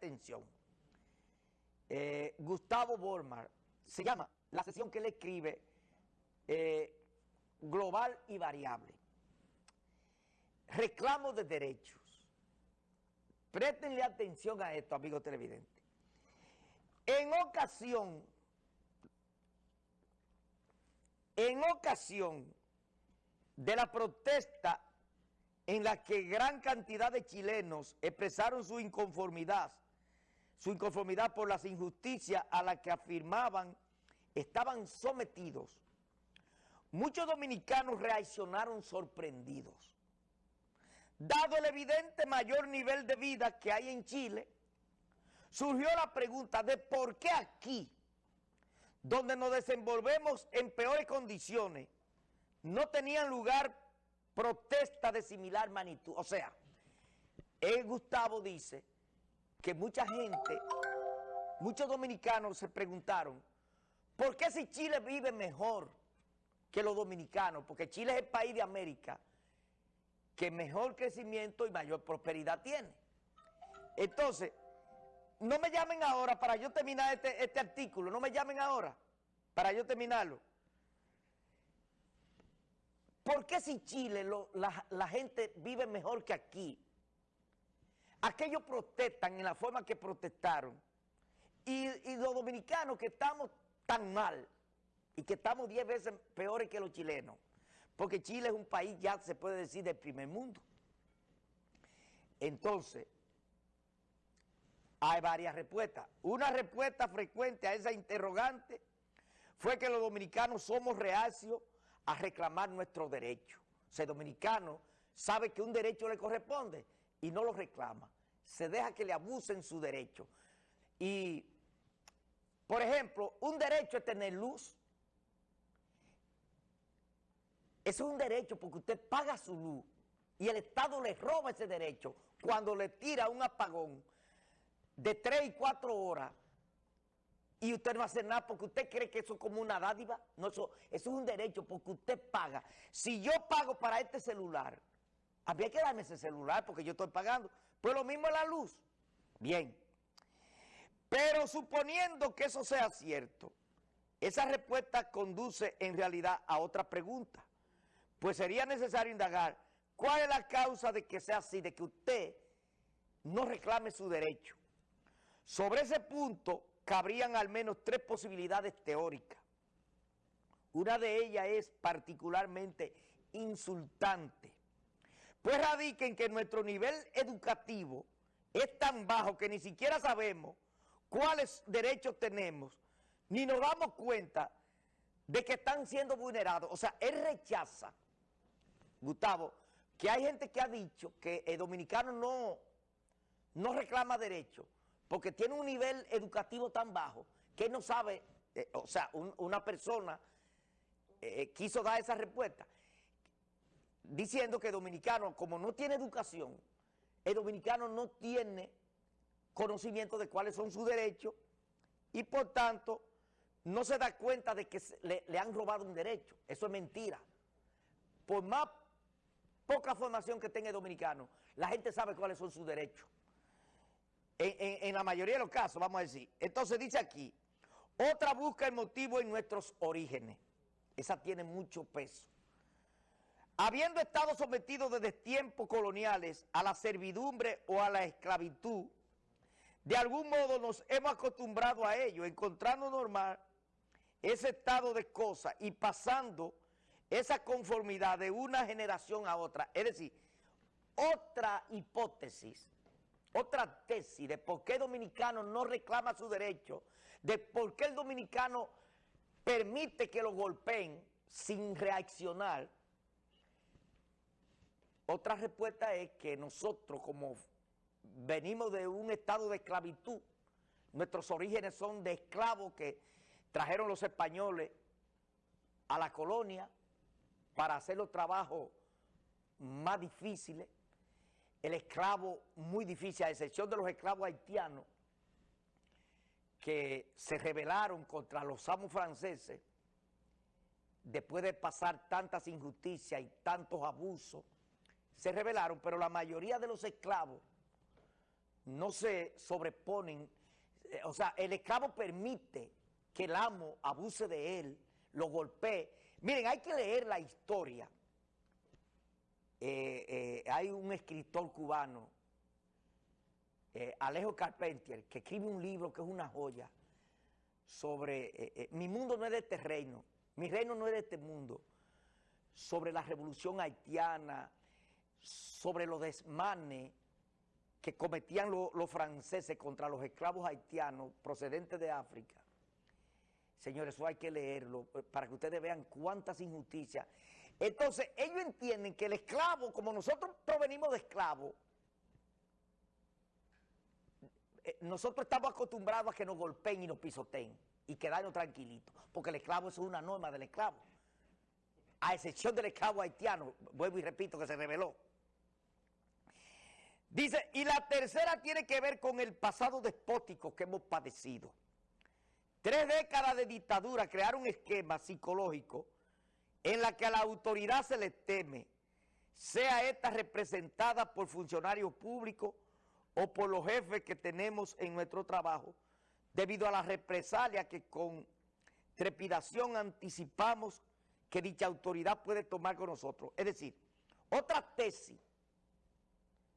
atención. Eh, Gustavo Bormar, se llama la sesión que él escribe eh, Global y Variable. Reclamo de derechos. Préstenle atención a esto, amigos televidentes. En ocasión, en ocasión de la protesta en la que gran cantidad de chilenos expresaron su inconformidad, su inconformidad por las injusticias a las que afirmaban estaban sometidos. Muchos dominicanos reaccionaron sorprendidos. Dado el evidente mayor nivel de vida que hay en Chile, surgió la pregunta de por qué aquí, donde nos desenvolvemos en peores condiciones, no tenían lugar protesta de similar magnitud. O sea, el Gustavo dice que mucha gente, muchos dominicanos se preguntaron, ¿por qué si Chile vive mejor que los dominicanos? Porque Chile es el país de América que mejor crecimiento y mayor prosperidad tiene. Entonces, no me llamen ahora para yo terminar este, este artículo, no me llamen ahora para yo terminarlo. ¿Por qué si Chile la, gente vive mejor que aquí? Aquellos protestan en la forma que protestaron y, los dominicanos que estamos tan mal y que estamos 10 veces peores que los chilenos, porque Chile es un país ya se puede decir del primer mundo. Entonces, hay varias respuestas. Una respuesta frecuente a esa interrogante fue que los dominicanos somos reacios a reclamar nuestro derecho. O sea, el dominicano sabe que un derecho le corresponde y no lo reclama. Se deja que le abusen su derecho. Y, por ejemplo, un derecho es tener luz. Eso es un derecho porque usted paga su luz y el Estado le roba ese derecho cuando le tira un apagón de tres y cuatro horas y usted no hace nada porque usted cree que eso es como una dádiva. No, eso es un derecho porque usted paga. Si yo pago para este celular, habría que darme ese celular porque yo estoy pagando. Pues lo mismo es la luz. Bien. Pero suponiendo que eso sea cierto, esa respuesta conduce en realidad a otra pregunta. Pues sería necesario indagar cuál es la causa de que sea así, de que usted no reclame su derecho. Sobre ese punto cabrían al menos tres posibilidades teóricas. Una de ellas es particularmente insultante, pues radica en que nuestro nivel educativo es tan bajo que ni siquiera sabemos cuáles derechos tenemos, ni nos damos cuenta de que están siendo vulnerados. O sea, él rechaza, Gustavo, que hay gente que ha dicho que el dominicano no, no reclama derechos, porque tiene un nivel educativo tan bajo que no sabe, eh, o sea, una persona eh, eh, quiso dar esa respuesta diciendo que dominicano, como no tiene educación, el dominicano no tiene conocimiento de cuáles son sus derechos y por tanto no se da cuenta de que le, han robado un derecho. Eso es mentira. Por más poca formación que tenga el dominicano, la gente sabe cuáles son sus derechos en, la mayoría de los casos, vamos a decir. Entonces dice aquí, otra busca el motivo en nuestros orígenes. Esa tiene mucho peso. Habiendo estado sometidos desde tiempos coloniales a la servidumbre o a la esclavitud, de algún modo nos hemos acostumbrado a ello, encontrando normal ese estado de cosas y pasando esa conformidad de una generación a otra. Es decir, otra hipótesis otra tesis de por qué el dominicano no reclama su derecho, de por qué el dominicano permite que lo golpeen sin reaccionar, otra respuesta es que nosotros como venimos de un estado de esclavitud, nuestros orígenes son de esclavos que trajeron los españoles a la colonia para hacer los trabajos más difíciles, el esclavo muy difícil, a excepción de los esclavos haitianos que se rebelaron contra los amos franceses después de pasar tantas injusticias y tantos abusos, se rebelaron, pero la mayoría de los esclavos no se sobreponen, eh, o sea, el esclavo permite que el amo abuse de él, lo golpee. Miren, hay que leer la historia. Eh, eh, hay un escritor cubano, Alejo Carpentier, que escribe un libro que es una joya sobre, mi mundo no es de este reino, mi reino no es de este mundo, sobre la revolución haitiana, sobre los desmanes que cometían los franceses contra los esclavos haitianos procedentes de África. Señores, eso hay que leerlo eh, para que ustedes vean cuántas injusticias. Entonces, ellos entienden que el esclavo, como nosotros provenimos de esclavos, eh, nosotros estamos acostumbrados a que nos golpeen y nos pisoteen y quedarnos tranquilitos, porque el esclavo es una norma del esclavo, a excepción del esclavo haitiano, vuelvo y repito que se reveló. Dice, y la tercera tiene que ver con el pasado despótico que hemos padecido. Tres décadas de dictadura crearon un esquema psicológico en la que a la autoridad se le teme, sea esta representada por funcionarios públicos o por los jefes que tenemos en nuestro trabajo, debido a la represalia que con trepidación anticipamos que dicha autoridad puede tomar con nosotros. Es decir, otra tesis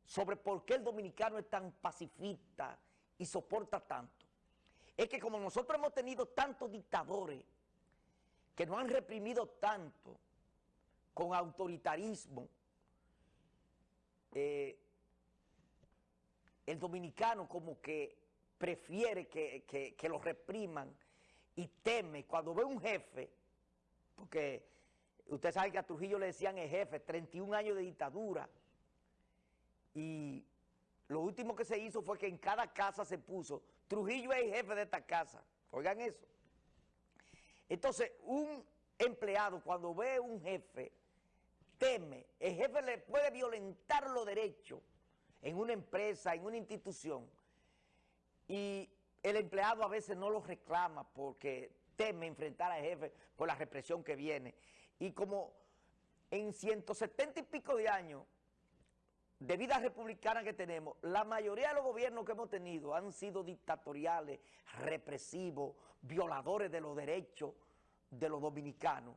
sobre por qué el dominicano es tan pacifista y soporta tanto, es que como nosotros hemos tenido tantos dictadores que nos han reprimido tanto con autoritarismo, eh, el dominicano como que prefiere que, que, que lo repriman y teme cuando ve un jefe, porque usted sabe que a Trujillo le decían el jefe, 31 años de dictadura, y lo último que se hizo fue que en cada casa se puso, Trujillo es el jefe de esta casa, oigan eso. Entonces, un empleado cuando ve un jefe, teme, el jefe le puede violentar los derechos en una empresa, en una institución, y el empleado a veces no lo reclama porque teme enfrentar al jefe por la represión que viene. Y como en 170 y pico de años de vida republicana que tenemos, la mayoría de los gobiernos que hemos tenido han sido dictatoriales, represivos, violadores de los derechos de los dominicanos.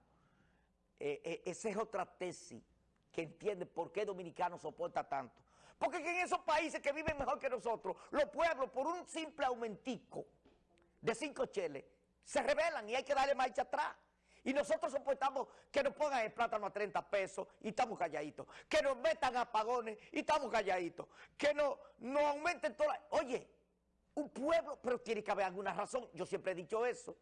Eh, eh, esa es otra tesis que entiende por qué dominicano soporta tanto. Porque en esos países que viven mejor que nosotros, los pueblos por un simple aumentico de cinco cheles, se rebelan y hay que darle marcha atrás. Y nosotros soportamos que nos pongan el plátano a 30 pesos y estamos calladitos. Que nos metan apagones y estamos calladitos. Que nos, nos aumenten todas... Oye, un pueblo, pero tiene que haber alguna razón. Yo siempre he dicho eso.